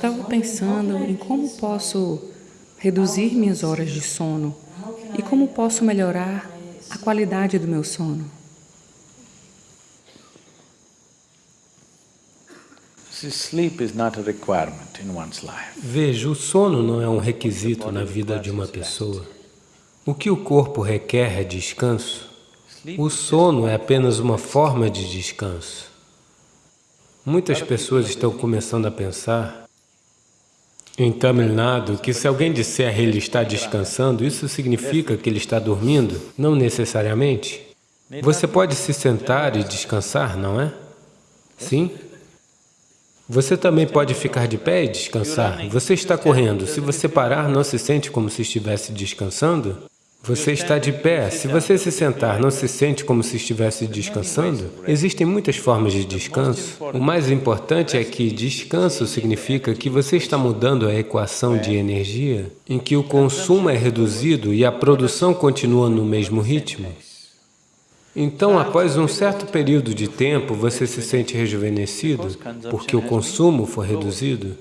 estava pensando em como posso reduzir minhas horas de sono e como posso melhorar a qualidade do meu sono. Veja, o sono não é um requisito na vida de uma pessoa. O que o corpo requer é descanso. O sono é apenas uma forma de descanso. Muitas pessoas estão começando a pensar em Tamil Nadu que se alguém disser ele está descansando, isso significa que ele está dormindo? Não necessariamente. Você pode se sentar e descansar, não é? Sim. Você também pode ficar de pé e descansar. Você está correndo. Se você parar, não se sente como se estivesse descansando? Você está de pé. Se você se sentar, não se sente como se estivesse descansando? Existem muitas formas de descanso. O mais importante é que descanso significa que você está mudando a equação de energia, em que o consumo é reduzido e a produção continua no mesmo ritmo. Então, após um certo período de tempo, você se sente rejuvenescido porque o consumo foi reduzido.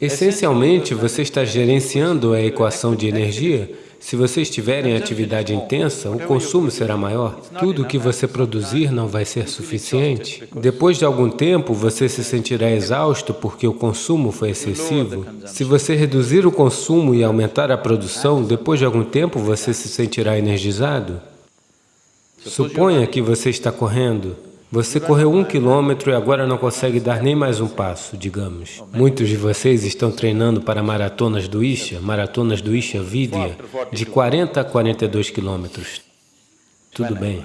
Essencialmente, você está gerenciando a equação de energia. Se você estiver em atividade intensa, o consumo será maior. Tudo o que você produzir não vai ser suficiente. Depois de algum tempo, você se sentirá exausto porque o consumo foi excessivo. Se você reduzir o consumo e aumentar a produção, depois de algum tempo você se sentirá energizado. Suponha que você está correndo. Você correu um quilômetro e agora não consegue dar nem mais um passo, digamos. Muitos de vocês estão treinando para maratonas do Isha, maratonas do Isha Vidya, de 40 a 42 quilômetros. Tudo bem.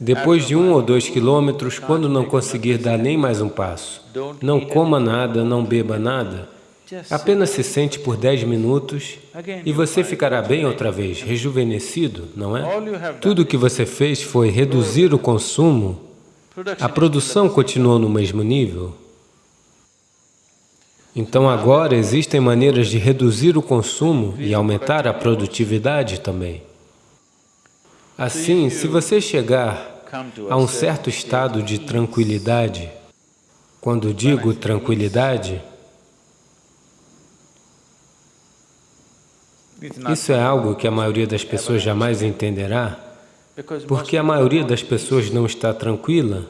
Depois de um ou dois quilômetros, quando não conseguir dar nem mais um passo, não coma nada, não beba nada, Apenas se sente por 10 minutos e você ficará bem outra vez, rejuvenescido, não é? Tudo o que você fez foi reduzir o consumo, a produção continuou no mesmo nível. Então agora existem maneiras de reduzir o consumo e aumentar a produtividade também. Assim, se você chegar a um certo estado de tranquilidade, quando digo tranquilidade, Isso é algo que a maioria das pessoas jamais entenderá, porque a maioria das pessoas não está tranquila.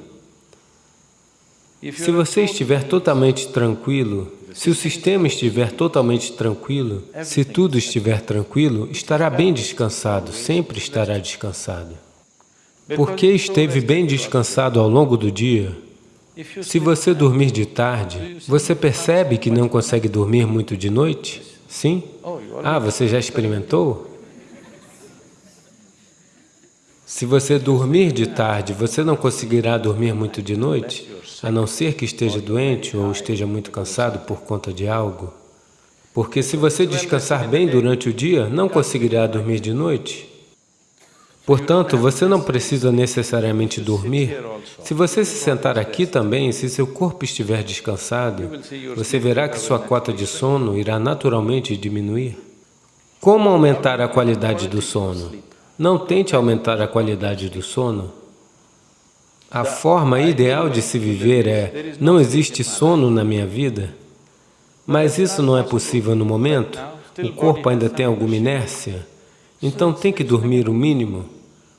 Se você estiver totalmente tranquilo, se o sistema estiver totalmente tranquilo, se tudo estiver tranquilo, estará bem descansado, sempre estará descansado. Porque esteve bem descansado ao longo do dia, se você dormir de tarde, você percebe que não consegue dormir muito de noite? Sim? Ah, você já experimentou? Se você dormir de tarde, você não conseguirá dormir muito de noite, a não ser que esteja doente ou esteja muito cansado por conta de algo. Porque se você descansar bem durante o dia, não conseguirá dormir de noite. Portanto, você não precisa necessariamente dormir. Se você se sentar aqui também, se seu corpo estiver descansado, você verá que sua cota de sono irá naturalmente diminuir. Como aumentar a qualidade do sono? Não tente aumentar a qualidade do sono. A forma ideal de se viver é, não existe sono na minha vida, mas isso não é possível no momento, o corpo ainda tem alguma inércia, então tem que dormir o mínimo.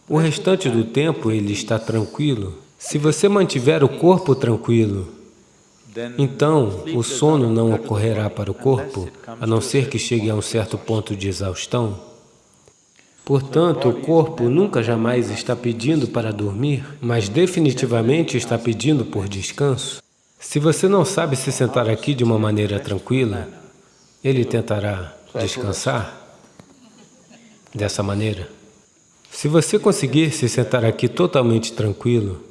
O restante do tempo ele está tranquilo. Se você mantiver o corpo tranquilo, então o sono não ocorrerá para o corpo, a não ser que chegue a um certo ponto de exaustão. Portanto, o corpo nunca jamais está pedindo para dormir, mas definitivamente está pedindo por descanso. Se você não sabe se sentar aqui de uma maneira tranquila, ele tentará descansar dessa maneira. Se você conseguir se sentar aqui totalmente tranquilo,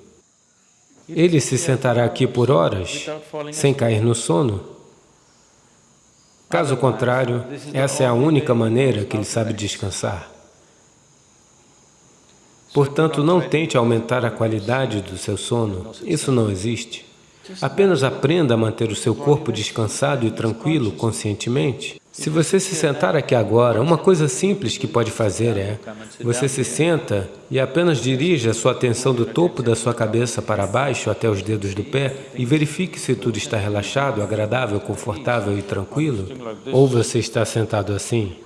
ele se sentará aqui por horas, sem cair no sono. Caso contrário, essa é a única maneira que ele sabe descansar. Portanto, não tente aumentar a qualidade do seu sono, isso não existe. Apenas aprenda a manter o seu corpo descansado e tranquilo conscientemente. Se você se sentar aqui agora, uma coisa simples que pode fazer é, você se senta e apenas dirige a sua atenção do topo da sua cabeça para baixo até os dedos do pé e verifique se tudo está relaxado, agradável, confortável e tranquilo. Ou você está sentado assim?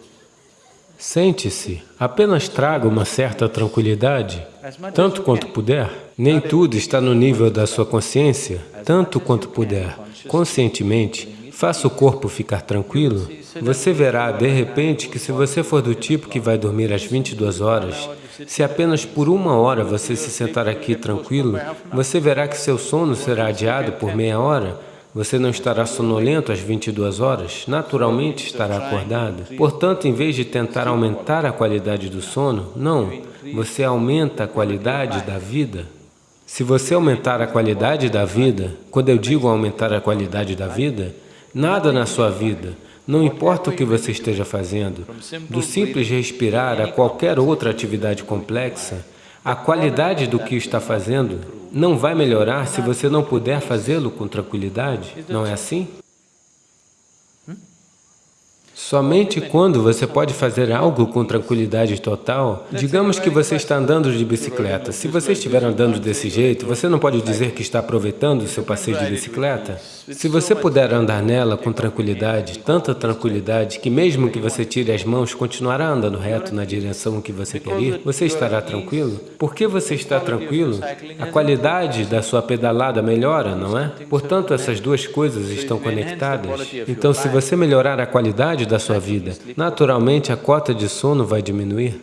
Sente-se, apenas traga uma certa tranquilidade, tanto quanto puder. Nem tudo está no nível da sua consciência, tanto quanto puder, conscientemente, Faça o corpo ficar tranquilo. Você verá, de repente, que se você for do tipo que vai dormir às 22 horas, se apenas por uma hora você se sentar aqui tranquilo, você verá que seu sono será adiado por meia hora, você não estará sonolento às 22 horas, naturalmente estará acordado. Portanto, em vez de tentar aumentar a qualidade do sono, não, você aumenta a qualidade da vida. Se você aumentar a qualidade da vida, quando eu digo aumentar a qualidade da vida, Nada na sua vida, não importa o que você esteja fazendo, do simples respirar a qualquer outra atividade complexa, a qualidade do que está fazendo não vai melhorar se você não puder fazê-lo com tranquilidade, não é assim? Somente quando você pode fazer algo com tranquilidade total, digamos que você está andando de bicicleta. Se você estiver andando desse jeito, você não pode dizer que está aproveitando o seu passeio de bicicleta. Se você puder andar nela com tranquilidade, tanta tranquilidade, que mesmo que você tire as mãos, continuará andando reto na direção que você quer ir, você estará tranquilo? Por que você está tranquilo? A qualidade da sua pedalada melhora, não é? Portanto, essas duas coisas estão conectadas. Então, se você melhorar a qualidade da sua vida, naturalmente a cota de sono vai diminuir.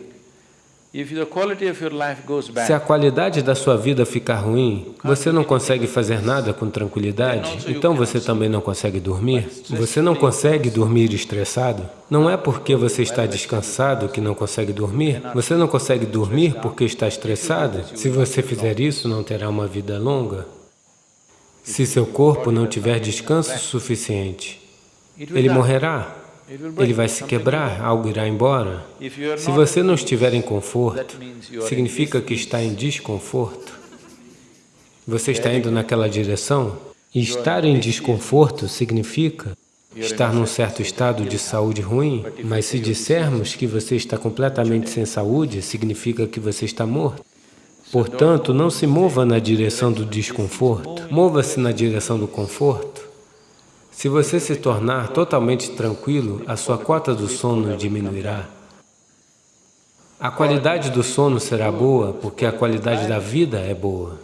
Se a qualidade da sua vida ficar ruim, você não consegue fazer nada com tranquilidade, então você também não consegue dormir. Você não consegue dormir estressado. Não é porque você está descansado que não consegue dormir. Você não consegue dormir porque está estressado. Se você fizer isso, não terá uma vida longa. Se seu corpo não tiver descanso suficiente, ele morrerá ele vai se quebrar, algo irá embora. Se você não estiver em conforto, significa que está em desconforto. Você está indo naquela direção? E estar em desconforto significa estar num certo estado de saúde ruim, mas se dissermos que você está completamente sem saúde, significa que você está morto. Portanto, não se mova na direção do desconforto, mova-se na direção do conforto. Se você se tornar totalmente tranquilo, a sua cota do sono diminuirá. A qualidade do sono será boa porque a qualidade da vida é boa.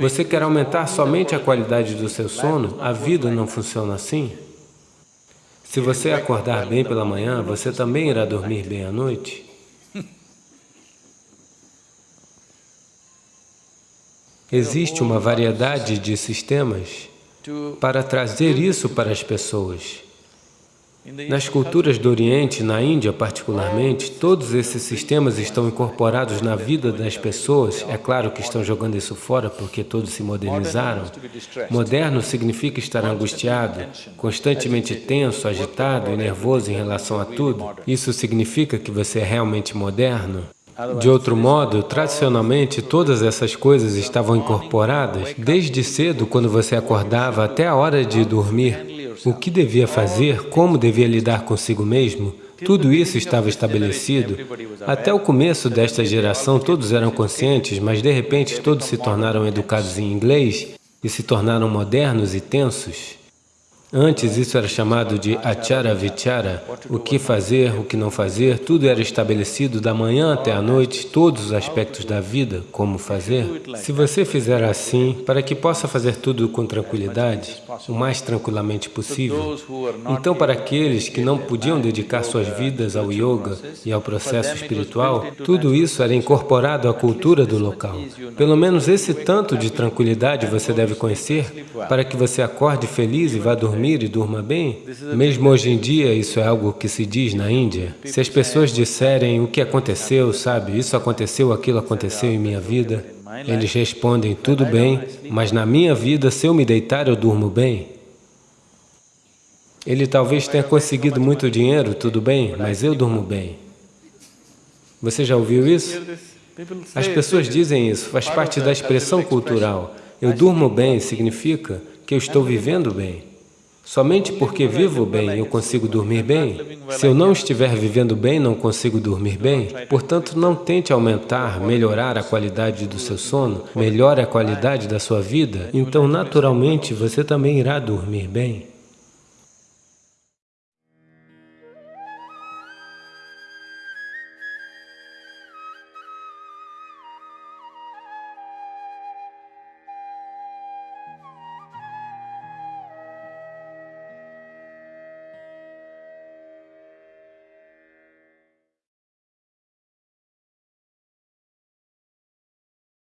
Você quer aumentar somente a qualidade do seu sono? A vida não funciona assim. Se você acordar bem pela manhã, você também irá dormir bem à noite. Existe uma variedade de sistemas para trazer isso para as pessoas. Nas culturas do Oriente, na Índia particularmente, todos esses sistemas estão incorporados na vida das pessoas. É claro que estão jogando isso fora porque todos se modernizaram. Moderno significa estar angustiado, constantemente tenso, agitado e nervoso em relação a tudo. Isso significa que você é realmente moderno? De outro modo, tradicionalmente, todas essas coisas estavam incorporadas desde cedo, quando você acordava, até a hora de dormir. O que devia fazer, como devia lidar consigo mesmo, tudo isso estava estabelecido. Até o começo desta geração, todos eram conscientes, mas de repente todos se tornaram educados em inglês e se tornaram modernos e tensos. Antes isso era chamado de achara vichara, o que fazer, o que não fazer, tudo era estabelecido da manhã até a noite, todos os aspectos da vida, como fazer. Se você fizer assim, para que possa fazer tudo com tranquilidade, o mais tranquilamente possível, então para aqueles que não podiam dedicar suas vidas ao yoga e ao processo espiritual, tudo isso era incorporado à cultura do local. Pelo menos esse tanto de tranquilidade você deve conhecer para que você acorde feliz e vá dormir dormir e durma bem? Mesmo hoje em dia, isso é algo que se diz na Índia. Se as pessoas disserem o que aconteceu, sabe, isso aconteceu, aquilo aconteceu em minha vida, eles respondem, tudo bem, mas na minha vida, se eu me deitar, eu durmo bem. Ele talvez tenha conseguido muito dinheiro, tudo bem, mas eu durmo bem. Você já ouviu isso? As pessoas dizem isso, faz parte da expressão cultural. Eu durmo bem significa que eu estou vivendo bem. Somente porque vivo bem eu consigo dormir bem? Se eu não estiver vivendo bem, não consigo dormir bem? Portanto, não tente aumentar, melhorar a qualidade do seu sono, melhore a qualidade da sua vida, então naturalmente você também irá dormir bem.